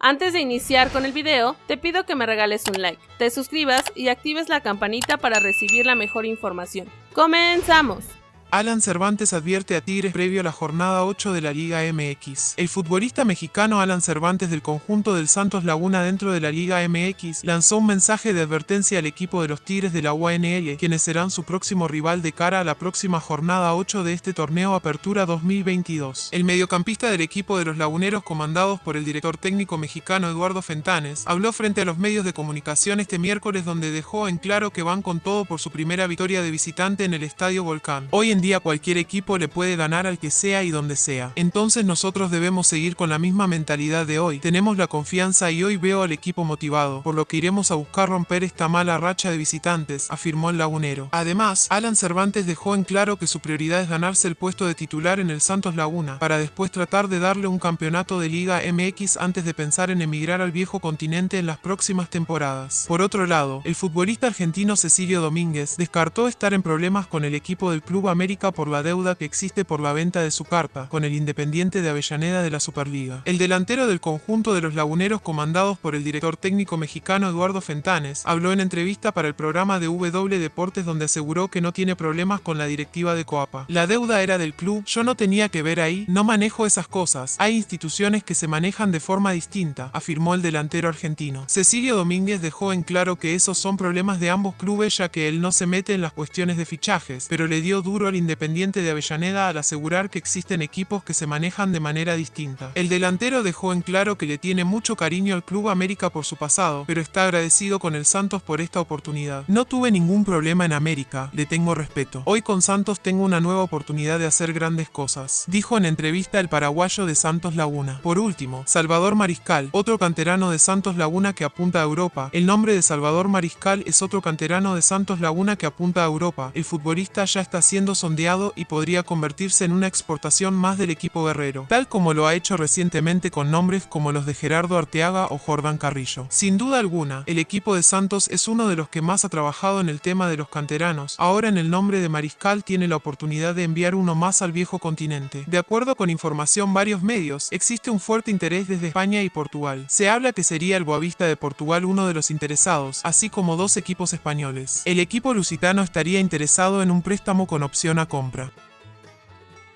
Antes de iniciar con el video, te pido que me regales un like, te suscribas y actives la campanita para recibir la mejor información. ¡Comenzamos! Alan Cervantes advierte a Tigres previo a la jornada 8 de la Liga MX. El futbolista mexicano Alan Cervantes del conjunto del Santos Laguna dentro de la Liga MX lanzó un mensaje de advertencia al equipo de los Tigres de la UNL, quienes serán su próximo rival de cara a la próxima jornada 8 de este torneo Apertura 2022. El mediocampista del equipo de los laguneros comandados por el director técnico mexicano Eduardo Fentanes habló frente a los medios de comunicación este miércoles donde dejó en claro que van con todo por su primera victoria de visitante en el Estadio Volcán. Hoy en día cualquier equipo le puede ganar al que sea y donde sea. Entonces nosotros debemos seguir con la misma mentalidad de hoy. Tenemos la confianza y hoy veo al equipo motivado, por lo que iremos a buscar romper esta mala racha de visitantes, afirmó el lagunero. Además, Alan Cervantes dejó en claro que su prioridad es ganarse el puesto de titular en el Santos Laguna, para después tratar de darle un campeonato de Liga MX antes de pensar en emigrar al viejo continente en las próximas temporadas. Por otro lado, el futbolista argentino Cecilio Domínguez descartó estar en problemas con el equipo del Club América por la deuda que existe por la venta de su carta con el Independiente de Avellaneda de la Superliga. El delantero del conjunto de los laguneros comandados por el director técnico mexicano Eduardo Fentanes habló en entrevista para el programa de W Deportes donde aseguró que no tiene problemas con la directiva de Coapa. La deuda era del club, yo no tenía que ver ahí, no manejo esas cosas, hay instituciones que se manejan de forma distinta, afirmó el delantero argentino. Cecilio Domínguez dejó en claro que esos son problemas de ambos clubes ya que él no se mete en las cuestiones de fichajes, pero le dio duro al Independiente de Avellaneda al asegurar que existen equipos que se manejan de manera distinta. El delantero dejó en claro que le tiene mucho cariño al Club América por su pasado, pero está agradecido con el Santos por esta oportunidad. No tuve ningún problema en América, le tengo respeto. Hoy con Santos tengo una nueva oportunidad de hacer grandes cosas, dijo en entrevista el paraguayo de Santos Laguna. Por último, Salvador Mariscal, otro canterano de Santos Laguna que apunta a Europa. El nombre de Salvador Mariscal es otro canterano de Santos Laguna que apunta a Europa. El futbolista ya está siendo y podría convertirse en una exportación más del equipo guerrero, tal como lo ha hecho recientemente con nombres como los de Gerardo Arteaga o Jordan Carrillo. Sin duda alguna, el equipo de Santos es uno de los que más ha trabajado en el tema de los canteranos. Ahora en el nombre de Mariscal tiene la oportunidad de enviar uno más al viejo continente. De acuerdo con información varios medios, existe un fuerte interés desde España y Portugal. Se habla que sería el Boavista de Portugal uno de los interesados, así como dos equipos españoles. El equipo lusitano estaría interesado en un préstamo con opción compra.